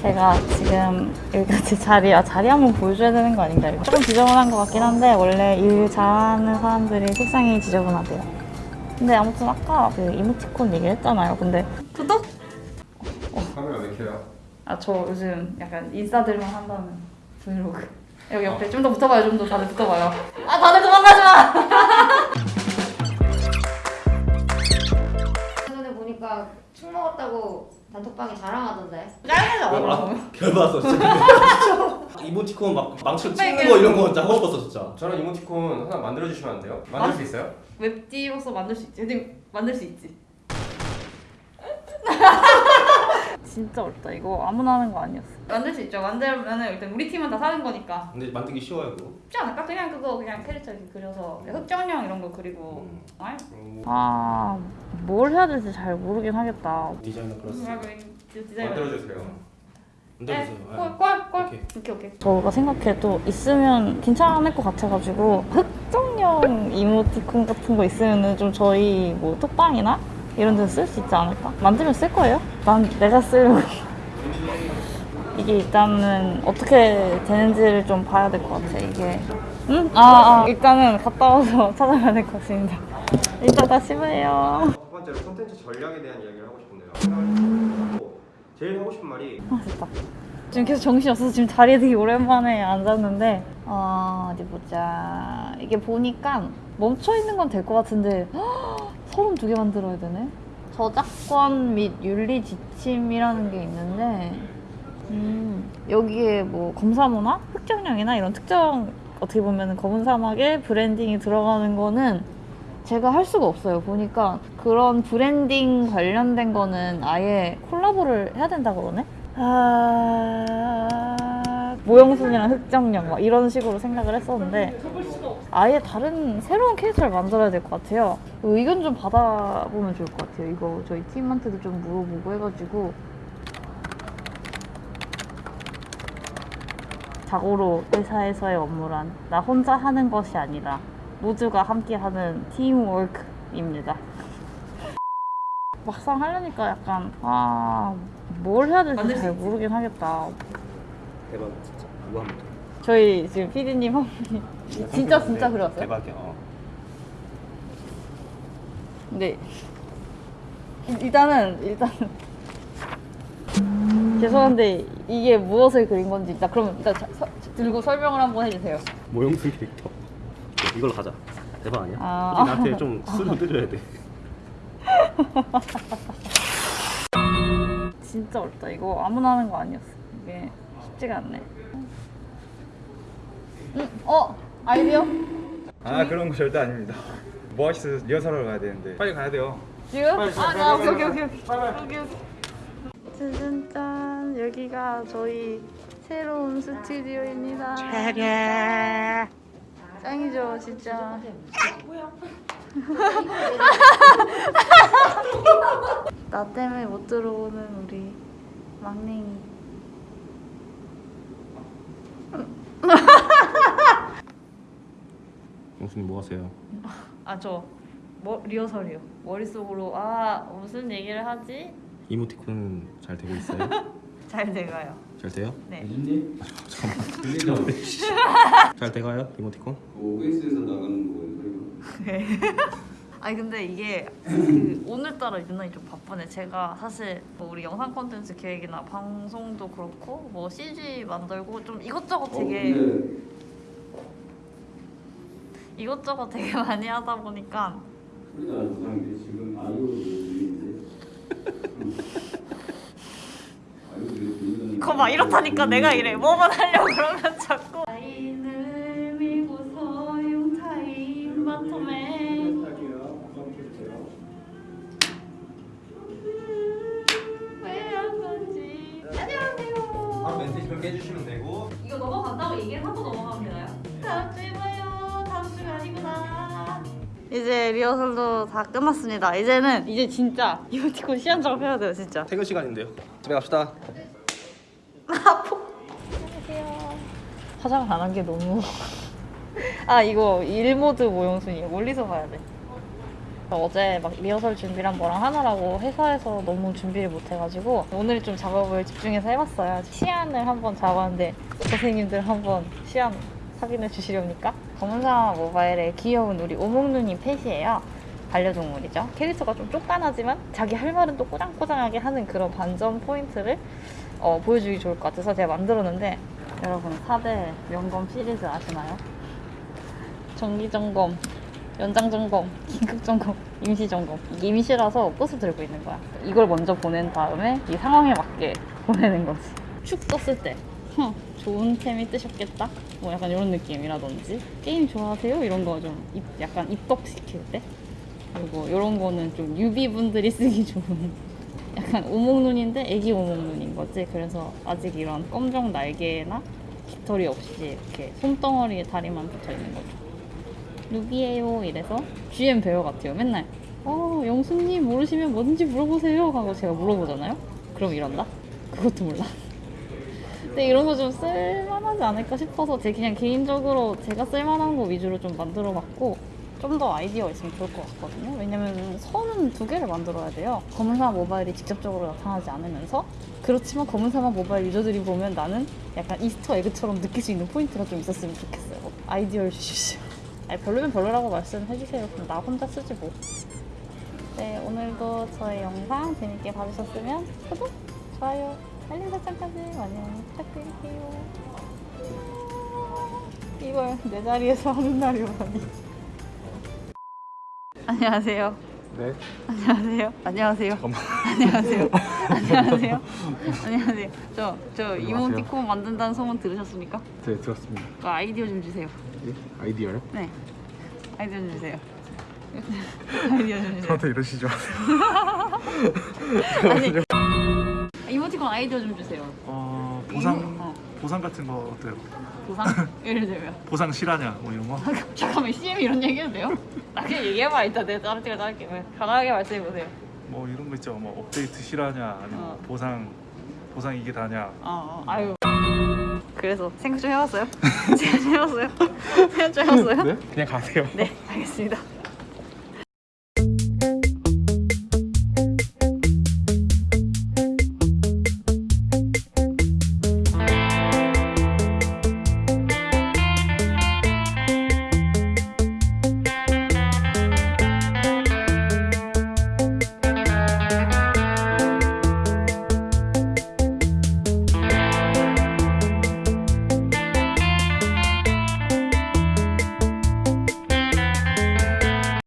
제가 지금 여기까지 자리, 아, 자리 한번 보여줘야 되는 거 아닌가? 이거 조금 지저분한 것 같긴 한데 원래 일 잘하는 사람들이 책상이 지저분하대요. 근데 아무튼 아까 그 이모티콘 얘기를 했잖아요. 근데 구독? 카메라 왜 켜요? 아저 요즘 약간 인싸들만 한다는 브이로그. 여기 옆에 좀더 붙어봐요. 좀 더 다들 붙어봐요. 아 다들 도망가지 마. 전에 보니까 축 먹었다고 단톡방에 자랑하던데. 아? 별 받았어 진짜 이모티콘 막 망치로 찍는 거 이런 거 진짜 하고 싶었어 진짜 저는 이모티콘 하나 만들어 주시면 안 돼요? 만들 아? 수 있어요? 웹디로서 만들 수 있지. 근데 만들 수 있지. 진짜 어렵다. 이거 아무나 하는 거 아니었어. 만들 수 있죠. 만들면은 일단 우리 팀은 다 사는 거니까. 근데 만들기 쉬워요 그거 쉽지 않을까? 그냥 그거 그냥 캐릭터 이렇게 그려서 흑정령 이런 거 그리고. 음. 아, 오, 아, 뭘 해야 될지 잘 모르긴 하겠다. 디자이너 플러스 만들어 주세요. 만들어주세요 네, 아, 꼴꼴꼴 오케이. 오케이 오케이 저가 생각해도 있으면 괜찮을 것 같아가지고 흑정령 이모티콘 같은 거 있으면은 좀 저희 뭐 톡방이나 이런 데서 쓸 수 있지 않을까? 만들면 쓸 거예요? 난 내가 쓰려고 이게 일단은 어떻게 되는지를 좀 봐야 될 것 같아 이게 응? 아, 아 일단은 갔다 와서 찾아봐야 될 것 같습니다 이따 다시 봐요 첫 번째로 콘텐츠 전략에 대한 이야기를 하고 싶은데요. 제일 하고 싶은 말이 아 됐다. 지금 계속 정신이 없어서 지금 자리에 되게 오랜만에 앉았는데 어, 어디 보자. 이게 보니까 멈춰있는 건 될 것 같은데 서른 두 개 만들어야 되네? 저작권 및 윤리 지침이라는 게 있는데 음, 여기에 뭐 검사문화, 흑정령이나 이런 특정 어떻게 보면 검은 사막에 branding이 들어가는 거는 제가 할 수가 없어요. 보니까 그런 브랜딩 관련된 거는 아예 콜라보를 해야 된다 그러네? 아... 모형순이랑 흑정령 막 이런 식으로 생각을 했었는데 아예 다른 새로운 캐릭터를 만들어야 될 것 같아요. 의견 좀 받아보면 좋을 것 같아요. 이거 저희 팀한테도 좀 물어보고 해가지고 자고로 회사에서의 업무란 나 혼자 하는 것이 아니라 모두가 함께하는 팀워크입니다. 막상 하려니까 약간 아 뭘 해야 될지 잘 모르긴 하겠다. 대박 진짜 이거 한번 저희 지금 PD님 한 분이 진짜 진짜 그려왔어요? 대박이야 어. 네. 일- 일단은 일단은 죄송한데 이게 무엇을 그린 건지 일단 그럼 일단 자- 서- 들고 설명을 한번 해주세요. 모형수 캐릭터 이걸로 가자 대박 아니야? 아. 나한테 좀 수를 뜯어야 돼 진짜 어렵다. 이거 아무나 하는 거 아니었어. 이게 쉽지가 않네. 음, 어 아이디어 아 그런 거 절대 아닙니다. 뭐 하시서 리허설하러 가야 되는데 빨리 가야 돼요. 지금? 빨리, 아, 빨리, 아 빨리, 오케이 오케이 빨리, 오케이 오케이 오케이. 짜잔짠 여기가 저희 새로운 스튜디오입니다. 짱이죠 진짜. 나 때문에 못 들어오는 우리 막냉이. 영수님 뭐 하세요? 아저 뭐, 리허설이요. 머릿속으로 아 무슨 얘기를 하지? 이모티콘 잘 되고 있어요? 잘 돼가요. 잘 돼요? 네. 잠깐만 잘 돼가요 이모티콘? OBS에서 나가는 거예요. 아니 근데 이게 그 오늘따라 유난히 좀 바쁘네. 제가 사실 뭐 우리 영상 콘텐츠 기획이나 방송도 그렇고 뭐 CG 만들고 좀 이것저것 되게 근데 이것저것 되게 많이 하다 보니까 소리 나는 사람들이 지금 아이오를 들리는데. 아이오를 그거 막 이렇다니까 내가 이래. 뭐만 하려고 그러면 자꾸 라인을 밀고서 용타임 바텀에 왜한 건지 안녕하세요. 바로 멘트 이렇게 해주시면 되고 이거 넘어간다고 얘기를 하고 넘어가면 되나요? 다음 주에 봐요. 다음 주가 아니구나. 이제 리허설도 다 끝났습니다. 이제는 이제 진짜 이모티콘 시안 작업해야 돼요, 진짜. 퇴근 시간인데요 집에 갑시다 안녕하세요. 화장을 안한 게 너무. 아 이거 일 모드 모형순이에요. 멀리서 봐야 돼. 어제 막 리허설 준비랑 뭐랑 하느라고 회사에서 너무 준비를 못 해가지고 오늘 좀 작업을 집중해서 해봤어요. 시안을 한번 잡았는데 선생님들 한번 시안 확인해 주시렵니까? 검은사 모바일의 귀여운 우리 오목누님 펫이에요. 반려동물이죠. 캐릭터가 좀 쪼깐하지만 자기 할 말은 또 꼬장꼬장하게 하는 그런 반전 포인트를 어, 보여주기 좋을 것 같아서 제가 만들었는데 여러분 4대 명검 시리즈 아시나요? 정기점검, 연장점검, 긴급점검, 임시점검 이게 임시라서 꽃을 들고 있는 거야 이걸 먼저 보낸 다음에 이 상황에 맞게 보내는 거지 축 떴을 때 흠, 좋은 템이 뜨셨겠다? 뭐 약간 이런 느낌이라든지 게임 좋아하세요? 이런 거 좀 약간 입덕시킬 때 그리고 이런 거는 좀 유비분들이 쓰기 좋은 약간 오목눈인데 애기 오목눈인 거지. 그래서 아직 이런 검정 날개나 깃털이 없이 이렇게 손덩어리에 다리만 붙어 있는 거죠. 누구예요? 이래서 GM 배우 같아요. 맨날 어 영수님 모르시면 뭐든지 물어보세요 하고 제가 물어보잖아요. 그럼 이런다? 그것도 몰라. 근데 이런 거 좀 쓸만하지 않을까 싶어서 제 그냥 개인적으로 제가 쓸만한 거 위주로 좀 만들어 봤고 좀 더 아이디어가 있으면 좋을 것 같거든요. 왜냐면 선은 두 개를 만들어야 돼요. 검은사막 모바일이 직접적으로 나타나지 않으면서 그렇지만 검은사막 모바일 유저들이 보면 나는 약간 Easter egg처럼 느낄 수 있는 포인트가 좀 있었으면 좋겠어요. 뭐 아이디어를 주십시오. 아니 별로면 별로라고 말씀해주세요. 그럼 나 혼자 쓰지 뭐. 네, 오늘도 저의 영상 재밌게 봐주셨으면 구독, 좋아요, 알림 설정까지 많이 많이 부탁드릴게요. 이걸 내 자리에서 하는 날이 오다니. 안녕하세요. 네. 안녕하세요. 안녕하세요. 안녕하세요. 안녕하세요. 안녕하세요. 저, 저 이모티콘 만든다는 소문 들으셨습니까? 네 들었습니다. 그 아이디어 좀 주세요. 예? 아이디어요? 네. 아이디어 좀 주세요. 아이디어 좀 주세요. 저한테 이러시죠. 아니. 이모티콘 아이디어 좀 주세요. 어 보상 보상 같은 거 어때요? 보상? 예를 들면. 보상 실하냐 뭐 이런 거? 잠깐만, CM 이런 얘기 해도 돼요? 나 그냥 얘기해봐, 이따 내가 다른 팀을 따를게. 왜? 편하게 말씀해보세요. 뭐 이런 거 있죠. 뭐 업데이트 실하냐 아니면 어. 보상 보상 이게 다냐? 어, 어, 아유. 그래서 생각 좀 해봤어요? 생각 좀 해봤어요? 생각 좀 해봤어요? 네? 그냥 가세요. 네, 알겠습니다.